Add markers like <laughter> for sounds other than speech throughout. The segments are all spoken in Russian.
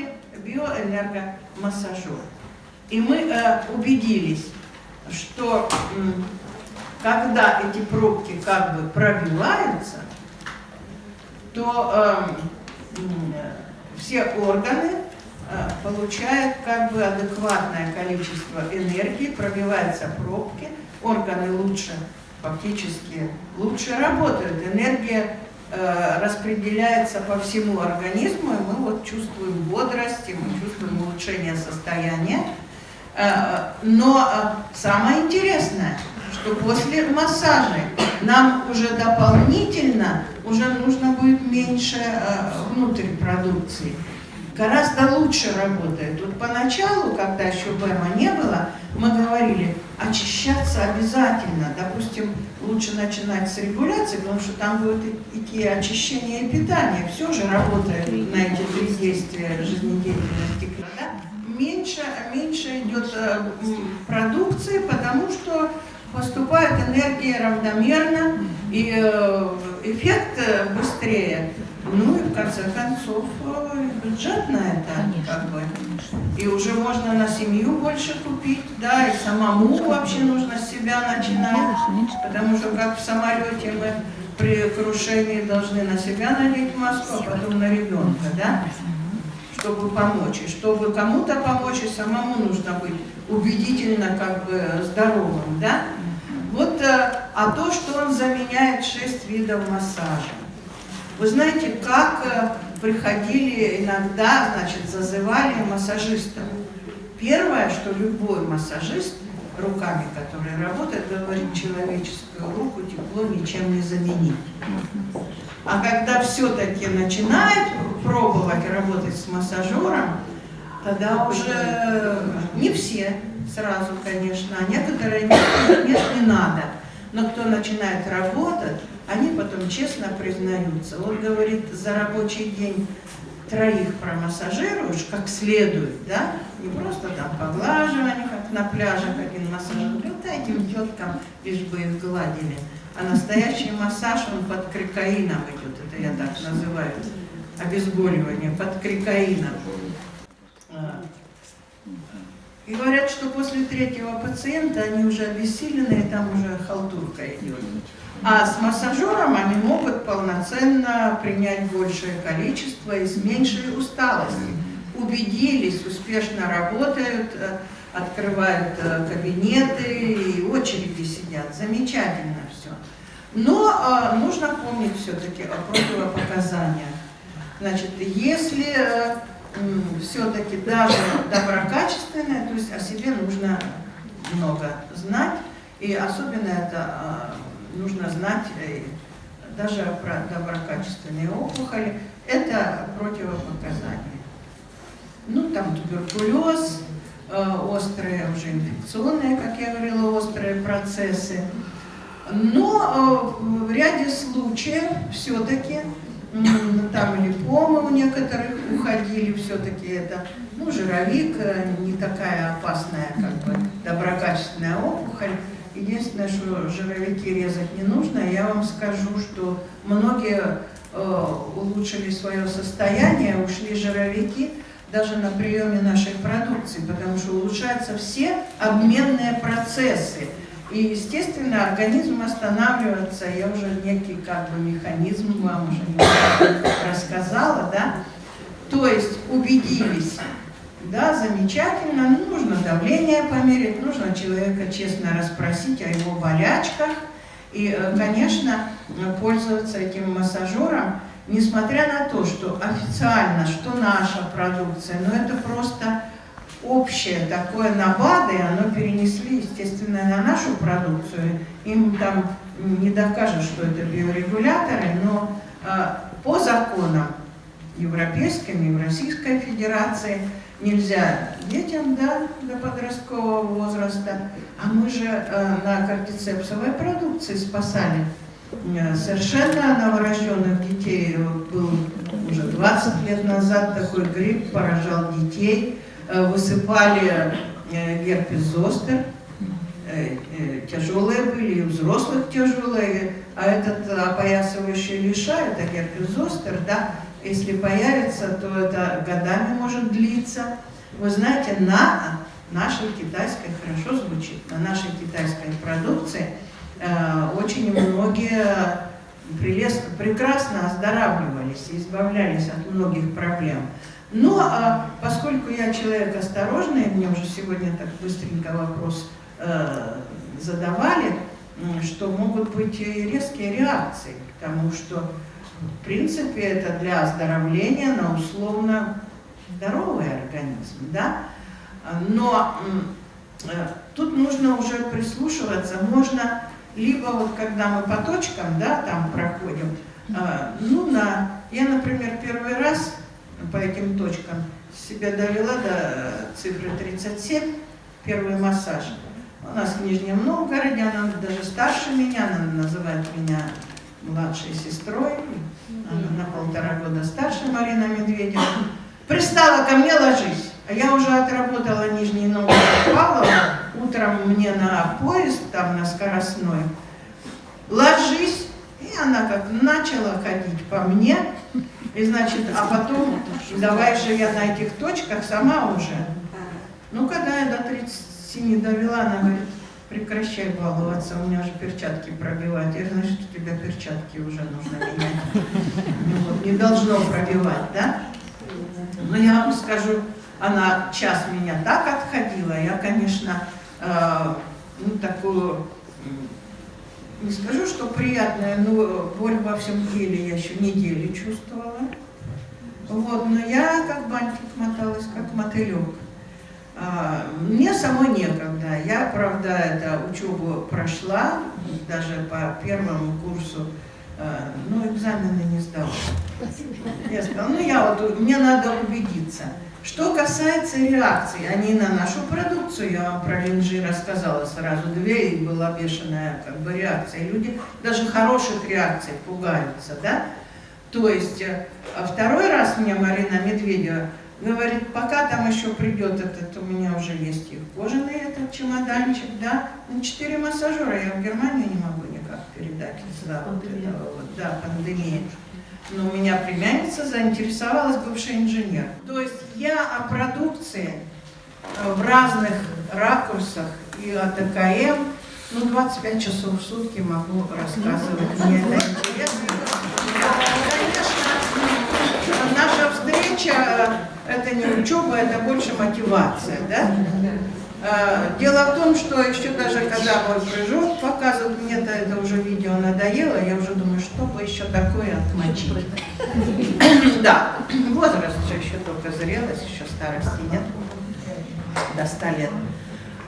поставили биоэнергомассажер. И мы э, убедились, что э, когда эти пробки как бы пробиваются, то э, все органы э, получают как бы адекватное количество энергии, пробиваются пробки, органы лучше, фактически лучше работают, энергия распределяется по всему организму, и мы вот чувствуем бодрость, и мы чувствуем улучшение состояния. Э, но самое интересное, что после массажа нам уже дополнительно уже нужно будет меньше внутрь продукции гораздо лучше работает. Вот поначалу, когда еще БЭМа не было, мы говорили, очищаться обязательно. Допустим, лучше начинать с регуляции, потому что там будет идти очищение и питание. Все же работает на эти три действия жизнедеятельности. Да? Меньше, меньше идет э, продукции, потому что поступает энергия равномерно, и э, эффект э, быстрее. Ну и в конце концов э, бюджет на это конечно, как бы. И уже можно на семью больше купить, да, и самому вообще нужно с себя начинать, потому что как в самолете мы при крушении должны на себя надеть маску, а потом на ребенка, да, чтобы помочь. И чтобы кому-то помочь, и самому нужно быть убедительно как бы здоровым, да. Вот, э, а то, что он заменяет шесть видов массажа. Вы знаете, как э, приходили иногда, значит, зазывали массажистов. Первое, что любой массажист, руками который работает, говорит, человеческую руку тепло ничем не заменить. А когда все-таки начинает пробовать работать с массажером, тогда уже не все сразу, конечно, а некоторые нет, нет, не надо. Но кто начинает работать, они потом честно признаются. Вот, говорит, за рабочий день троих промассажируешь как следует, да, не просто там поглаживание, как на пляже, один массажер, вот этим теткам лишь бы их гладили. А настоящий массаж, он под крикаином идет, это я так называю, обезболивание, под крикаином. А. И говорят, что после третьего пациента они уже обессиленные, там уже халтурка идет. А с массажером они могут полноценно принять большее количество и с меньшей усталостью. Убедились, успешно работают, э, открывают э, кабинеты и очереди сидят. Замечательно все. Но э, нужно помнить все-таки о противопоказаниях. Значит, если э, все-таки даже доброкачественное, то есть о себе нужно много знать, и особенно это нужно знать э, даже про доброкачественные опухоли, это противопоказания. Ну, там туберкулез, э, острые уже инфекционные, как я говорила, острые процессы. Но э, в ряде случаев все-таки там липомы у некоторых уходили, все-таки это, ну, жировик, не такая опасная, как бы, доброкачественная опухоль. Единственное, что жировики резать не нужно, я вам скажу, что многие э, улучшили свое состояние, ушли жировики даже на приеме нашей продукции, потому что улучшаются все обменные процессы. И, естественно, организм останавливается, я уже некий как бы механизм вам уже <coughs> рассказала, да? То есть убедились, да, замечательно, нужно давление померить, нужно человека честно расспросить о его болячках. И, э, конечно, пользоваться этим массажером, несмотря на то, что официально, что наша продукция, но это просто общее такое на БАДы, оно перенесли, естественно, на нашу продукцию. Им там не докажут, что это биорегуляторы, но э, по законам европейским и в Российской Федерации. Нельзя детям да, до подросткового возраста, а мы же э, на кортицепсовой продукции спасали. Э, совершенно новорожденных детей. Был уже 20 лет назад такой грипп поражал детей, э, высыпали э, герпес зостер, э, э, тяжелые были, и взрослых тяжелые, а этот опоясывающий лиша, это герпес зостер, да, Если появится, то это годами может длиться. Вы знаете, на нашей китайской, хорошо звучит, на нашей китайской продукции э, очень многие прелестно, прекрасно оздоравливались и избавлялись от многих проблем. Но а, поскольку я человек осторожный, мне уже сегодня так быстренько вопрос э, задавали, что могут быть резкие реакции, потому что в принципе это для оздоровления на условно здоровый организм, да? Но э, тут нужно уже прислушиваться, можно либо вот когда мы по точкам, да, там проходим, э, ну на, я, например, первый раз по этим точкам себя довела до цифры 37, первый массаж. У нас в Нижнем Новгороде, она даже старше меня, она называет меня младшей сестрой, она на полтора года старше Марина Медведева. Пристала ко мне, ложись. А я уже отработала Нижний Новгород Павлова, утром мне на поезд, там на скоростной, ложись, и она как начала ходить по мне, и значит, а потом, давай же я на этих точках сама уже. Ну, когда я до 37 довела, она говорит, прекращай баловаться, у меня же перчатки пробивают. Я значит, у тебя перчатки уже нужно менять. Ну, не должно пробивать, да? Но я вам скажу, она час меня так отходила, я, конечно, э, ну, такую, не скажу, что приятная, но боль во всем теле я еще недели чувствовала. Вот, но я как бантик моталась, как мотылек. А, мне самой некогда. Я, правда, это учебу прошла, даже по первому курсу, а, но экзамены не сдала. Я сказала, ну я вот, мне надо убедиться. Что касается реакций, они на нашу продукцию, я вам про линжи рассказала сразу, две, и была бешеная как бы реакция. Люди даже хороших реакций пугаются, да? То есть, э, а второй раз мне Марина Медведева говорит, пока там еще придет этот, у меня уже есть и кожаный этот чемоданчик, да, на четыре массажера я в Германию не могу никак передать из-за вот этого вот, да, пандемии но у меня племянница заинтересовалась бывший инженер. То есть я о продукции э, в разных ракурсах и о ТКМ, ну, 25 часов в сутки могу рассказывать, мне это интересно. Это больше мотивация, да? А, дело в том, что еще даже когда мой прыжок показывают, мне-то это уже видео надоело, я уже думаю, что бы еще такое отмочить. <coughs> Да, возраст еще только зрелость, еще старости нет, до 100 лет.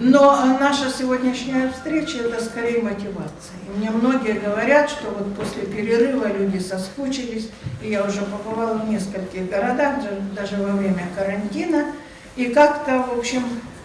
Но наша сегодняшняя встреча – это скорее мотивация. И мне многие говорят, что вот после перерыва люди соскучились, и я уже побывала в нескольких городах, даже во время карантина, и как-то, в общем,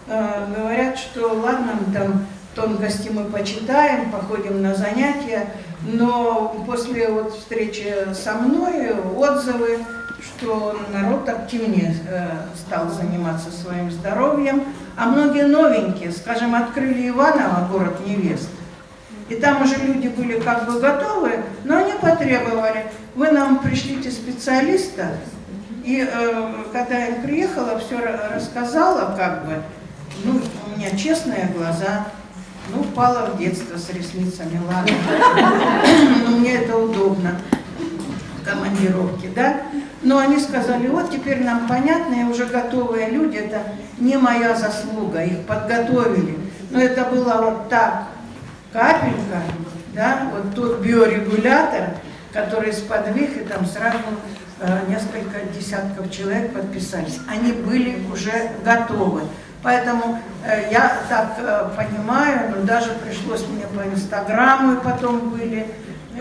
Э, говорят, что ладно, там тонкости мы почитаем, походим на занятия, но после вот встречи со мной отзывы, что народ активнее э, стал заниматься своим здоровьем, а многие новенькие, скажем, открыли Иваново, город невест, и там уже люди были как бы готовы, но они потребовали, вы нам пришлите специалиста, и э, когда я приехала, все рассказала как бы, ну, у меня честные глаза, ну, упала в детство с ресницами, ладно. <laughs> Но мне это удобно, командировки, да. Но они сказали, вот теперь нам понятно, уже готовые люди, это не моя заслуга, их подготовили. Но это было вот так, капелька, да, вот тот биорегулятор, который сподвиг, и там сразу э, несколько десятков человек подписались. Они были уже готовы. Поэтому э, я так э, понимаю, ну, даже пришлось мне по Инстаграму, и потом были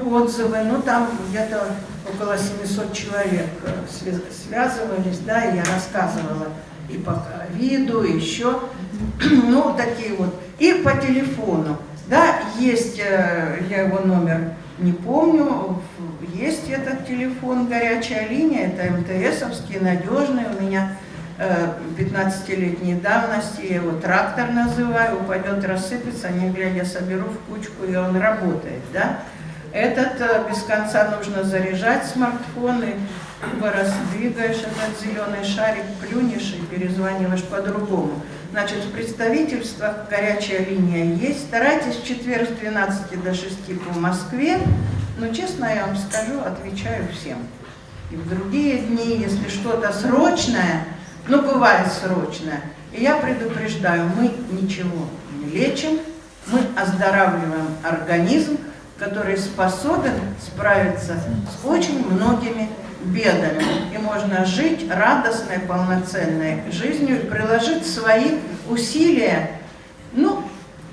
отзывы, ну там где-то около 700 человек э, связывались, да, я рассказывала и по виду, и еще, <clears throat> ну, такие вот. И по телефону, да, есть, э, я его номер не помню, есть этот телефон, горячая линия, это МТСовский, надежный, у меня 15-летней давности, я его трактор называю, упадет, рассыпется, не глядя соберу в кучку, и он работает, да. Этот э, без конца нужно заряжать смартфоны, либо раздвигаешь этот зеленый шарик, плюнешь и перезваниваешь по-другому. Значит, в представительствах горячая линия есть. Старайтесь в четверг с 12 до 6 по Москве. Но честно я вам скажу, отвечаю всем. И в другие дни, если что-то срочное, ну бывает срочное, и я предупреждаю, мы ничего не лечим, мы оздоравливаем организм, который способен справиться с очень многими бедами. И можно жить радостной, полноценной жизнью и приложить свои усилия. Ну,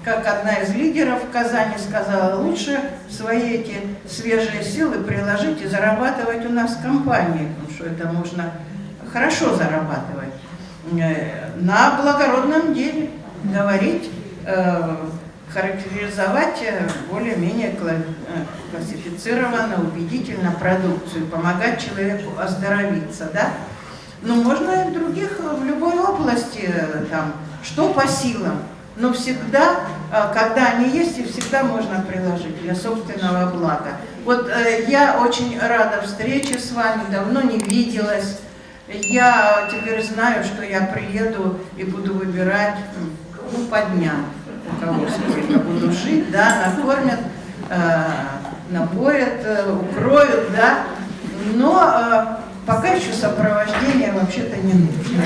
как одна из лидеров в Казани сказала, лучше свои эти свежие силы приложить и зарабатывать у нас в компании, потому что это можно хорошо зарабатывать. Э, на благородном деле говорить, э, характеризовать э, более-менее классифицированно, убедительно продукцию, помогать человеку оздоровиться, да? Но можно и в других, в любой области, там, что по силам, но всегда, когда они есть, и всегда можно приложить для собственного блага. Вот я очень рада встрече с вами, давно не виделась, я теперь знаю, что я приеду и буду выбирать ну, по дням, у кого сколько буду жить, да, накормят, э, напоят, э, укроют, да, но э, пока еще сопровождение вообще-то не нужно.